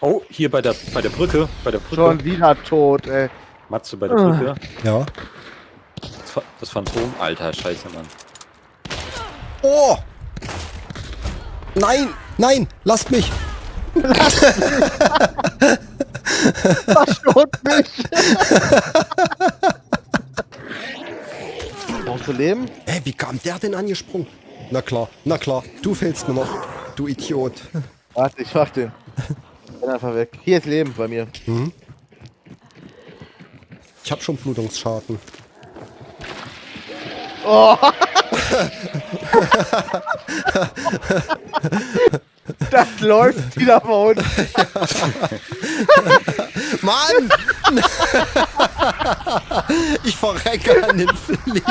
Oh, hier bei der, bei der Brücke. Bei der Brücke. Schon wieder tot, ey. Matze bei der Brücke. Ja. Das, Pha- das Phantom. Alter, scheiße, Mann. Oh! Nein! Nein! Lasst mich! Verschont mich! Brauchst du Leben? Hä, wie kam der denn angesprungen? Na klar, na klar. Du fehlst mir noch. Du Idiot. Warte, ich mach den. Bin einfach weg. Hier ist Leben bei mir. Ich hab schon Blutungsschaden. Das läuft wieder von uns. Mann! ich verrecke an den Flieh.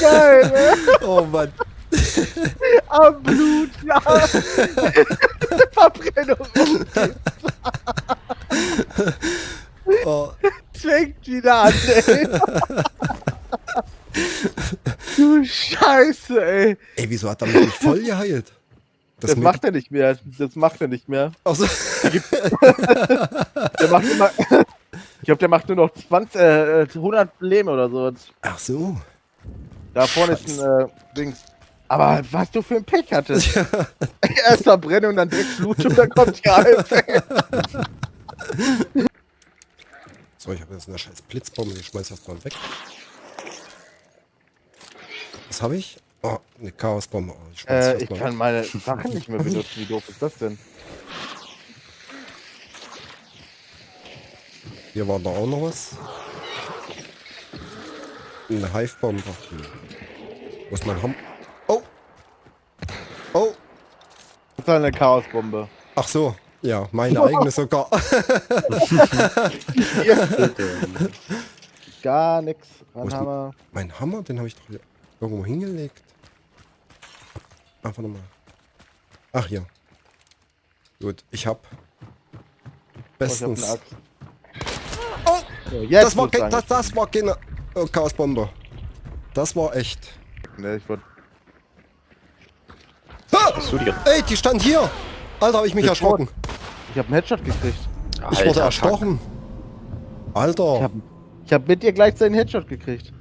Geil, ey. Oh Mann. Am Blut, ja. Verbrennung. Oh. Fängt wieder an, ey. du Scheiße, ey. Ey, wieso hat er mich nicht voll geheilt? Das, macht er nicht mehr. Das macht er nicht mehr. Also, Der macht immer. Ich glaube, der macht nur noch 20, äh, 100 Leben oder so. ach so. Da vorne ist ein äh, Dings. Aber was du für ein Pech hattest. Erst Verbrennung, dann direkt Blut und dann kommt die Alp. So, ich habe jetzt eine scheiß Blitzbombe. Ich schmeiß das mal weg. Was habe ich? Oh, eine Chaosbombe. Oh, ich Äh, ich kann weg. meine Sachen nicht mehr benutzen. Wie doof ist das denn? Hier war da auch noch was. Eine Hive-Bombe. Hm. Wo ist mein Ham? Oh! Oh! Das ist eine Chaosbombe. Ach so. Ja, meine eigene sogar. Gar nix. Haben wir? mein Hammer, den habe ich doch hier irgendwo hingelegt. Einfach nochmal. Ach hier. Gut, ich hab Oh, ich hab bestens. Axt. So, jetzt das, war kein, das, das war keine oh, Chaosbombe. Das war echt. Ne, ich wollte. Ah! Ey, die stand hier! Alter, habe ich mich Ist erschrocken. Ich hab einen Headshot gekriegt. Ich Alter, wurde fuck. erstochen. Alter. Ich hab, ich hab mit dir gleichzeitig einen Headshot gekriegt.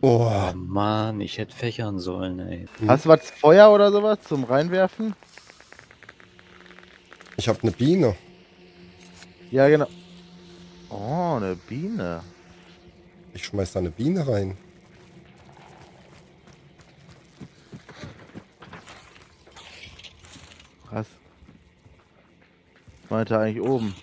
oh. Oh Mann, ich hätte fächern sollen, ey. Hast du was Feuer oder sowas zum Reinwerfen? Ich habe eine Biene. Ja, genau. Oh, eine Biene. Ich schmeiß da eine Biene rein. Krass. Meinte eigentlich oben.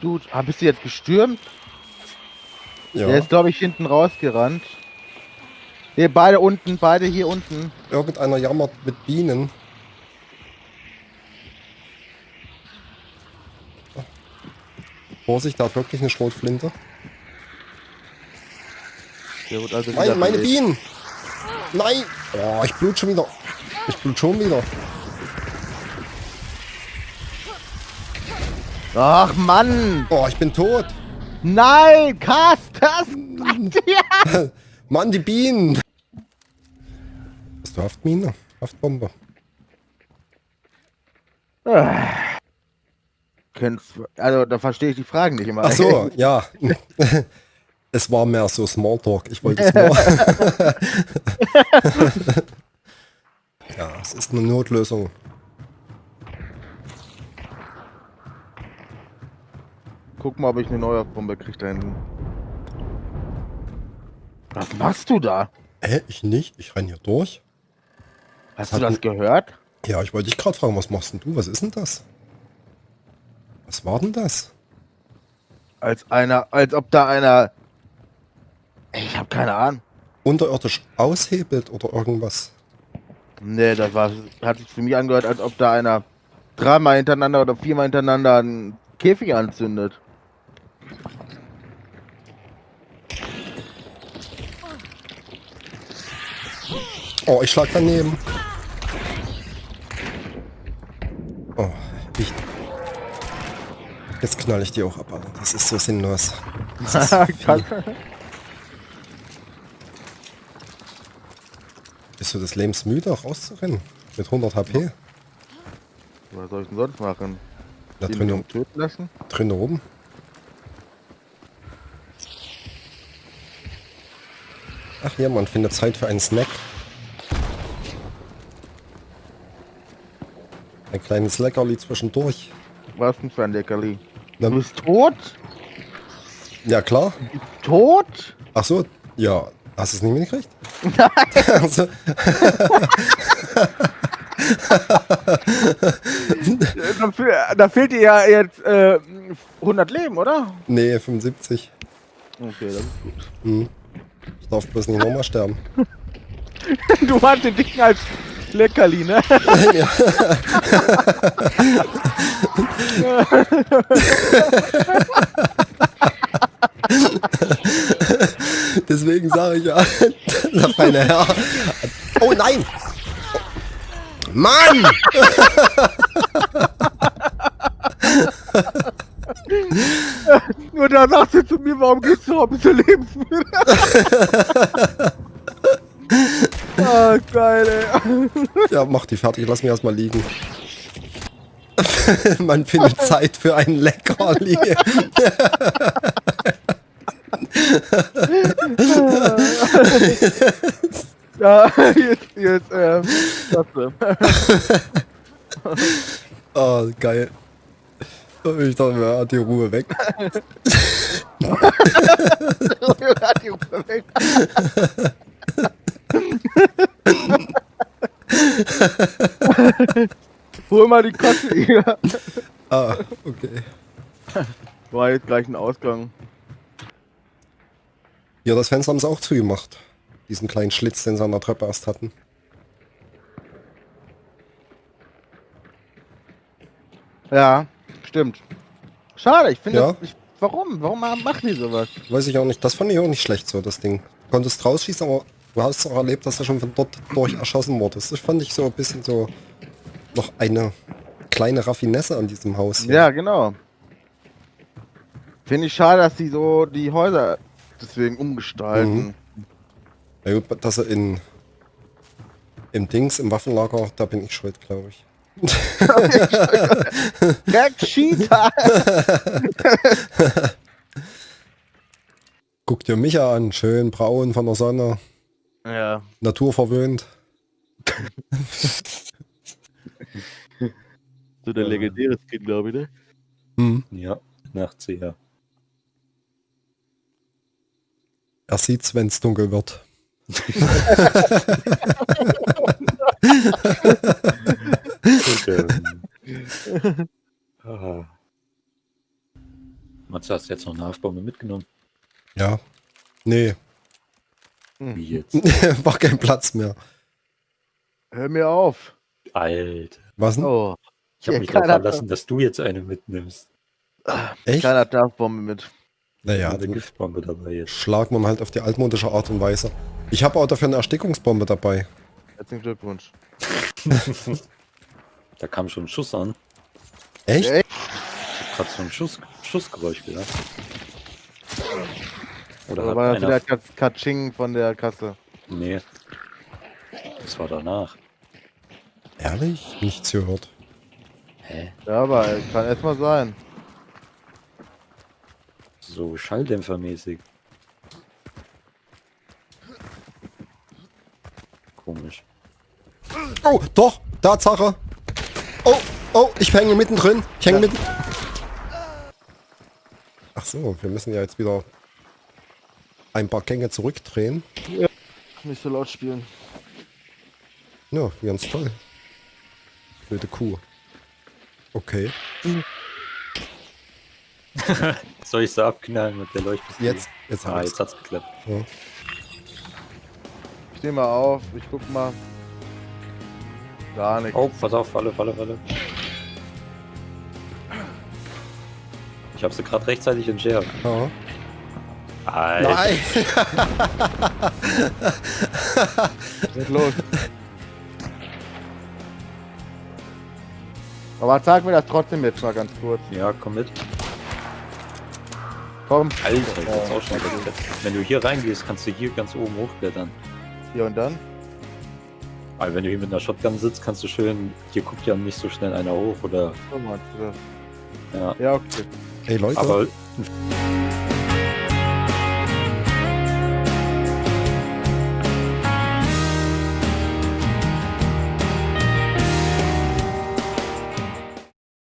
Du, ah, bist du jetzt gestürmt? Ja. Der ist, glaube ich, hinten rausgerannt. Ne, beide unten, beide hier unten. Irgendeiner jammert mit Bienen. Vorsicht, da hat wirklich eine Schrotflinte. Der wird also wieder Meine. Bienen! Nein! Oh, ich blut schon wieder. Ich blut schon wieder. Ach Mann! Oh, ich bin tot. Nein, Cast, das ja. Mann, die Bienen! Du Haftmine? Haftbombe? Also, da verstehe ich die Fragen nicht immer. Ach so, ja. Es war mehr so Smalltalk. Ich wollte es nur. ja, es ist eine Notlösung. Guck mal, ob ich eine neue Bombe krieg da hinten. Was machst du da? Hä, ich nicht? Ich renn hier durch. Hast Hat du das gehört? Ja, ich wollte dich gerade fragen, was machst denn du? Was ist denn das? Was war denn das? Als einer, als ob da einer. Ich habe keine Ahnung. Unterirdisch aushebelt oder irgendwas? Nee, das war, hat sich für mich angehört, als ob da einer dreimal hintereinander oder viermal hintereinander einen Käfig anzündet. Oh, ich schlag daneben. Oh, ich. Jetzt knall ich die auch ab, Alter. Das ist so sinnlos. Das ist. Bist du des Lebens müde, auch rauszurennen? Mit 100 HP? Was soll ich denn sonst machen? Da drin, töten lassen? drin oben? Ach ja, man findet Zeit für einen Snack. Ein kleines Leckerli zwischendurch. Was denn für ein Leckerli? Du bist tot? ja, klar. Tot? Ach so, ja. Hast du es nicht mitgekriegt? Nein. also, Da, fe- da fehlt dir ja jetzt äh, 100 Leben, oder? nee, 75. Okay, das ist gut. Hm. Ich darf bloß nicht nochmal sterben. Du hast den Dicken als Leckerli, ne? ja. Deswegen sage ich ja, der feine Herr. Oh nein! Mann! Nur da sagst du zu mir, warum gehst du noch ein bisschen ah, geil, ey. Ja, mach die fertig, lass mich erstmal liegen. Man findet Zeit für ein Leckerli. Ja, jetzt, jetzt, ähm, klasse. Oh, geil. Ich dachte mir, ja, die Ruhe weg. Die Ruhe weg. Hol mal die Kotze hier. Ah, okay. War jetzt gleich ein Ausgang. Ja, das Fenster haben sie auch zugemacht. Diesen kleinen Schlitz, den sie an der Treppe erst hatten. Ja, stimmt. Schade, ich finde, Ja. das- ich, warum? Warum machen die sowas? Weiß ich auch nicht. Das fand ich auch nicht schlecht so, das Ding. Du konntest rausschießen, aber du hast auch erlebt, dass du schon von dort durch erschossen wurdest. Das fand ich so ein bisschen so noch eine kleine Raffinesse an diesem Haus. hier. Ja, genau. Finde ich schade, dass die so die Häuser deswegen umgestalten. Ja, gut, dass er in im Dings, im Waffenlager, da bin ich schuld, glaube ich. Cheetah! Guck dir mich an, schön braun von der Sonne, ja. naturverwöhnt. So der legendäre Skin, glaube ich, ne? Hm. Ja, nachts ja. Er sieht's, wenn's dunkel wird. Ah. Matze, hast du jetzt noch eine Haftbombe mitgenommen? Ja. Nee, Wie jetzt? war kein Platz mehr. Hör mir auf. Alter. Was denn? Oh. Ich habe Ja, mich darauf verlassen, dass du jetzt eine mitnimmst. Echt? Keiner hat Darfbombe mit. Naja, eine Giftbombe dabei jetzt. schlagt man halt auf die altmodische Art und Weise. Ich habe auch dafür eine Erstickungsbombe dabei. Herzlichen Glückwunsch. Da kam schon ein Schuss an. Echt? Echt? Ich hab grad so ein Schuss, Schussgeräusch gehört. Oder war das wieder Katz- Katsching von der Kasse? Nee. Das war danach. Ehrlich? Nichts gehört. Hä? Ja, aber kann erstmal sein. So Schalldämpfermäßig. Komisch. Oh, doch, Tatsache. Oh, oh, ich hänge mittendrin. Ich hänge mitten. Ach so, wir müssen ja jetzt wieder ein paar Gänge zurückdrehen. Nicht so laut spielen. Ja, ganz toll. Blöde Kuh. Okay. Soll ich so abknallen mit der Leuchtpistole? Jetzt, jetzt Ah, hab jetzt hat's geklappt. Ja. Ich steh mal auf, ich guck mal. Gar nichts. Oh, pass auf, Falle, Falle, Falle. Ich habe sie gerade rechtzeitig entschärft. Ja. Alter. Nein! Was ist los? Aber sag mir das trotzdem jetzt mal ganz kurz. Ja, komm mit. Komm. Alter, ich jetzt auch schon gefetzt. Wenn du hier reingehst, kannst du hier ganz oben hochklettern. Hier und dann. Aber wenn du hier mit einer Shotgun sitzt, kannst du schön, hier guckt ja nicht so schnell einer hoch oder, So meinst du das. ja. Ja, okay. Ey Leute, Aber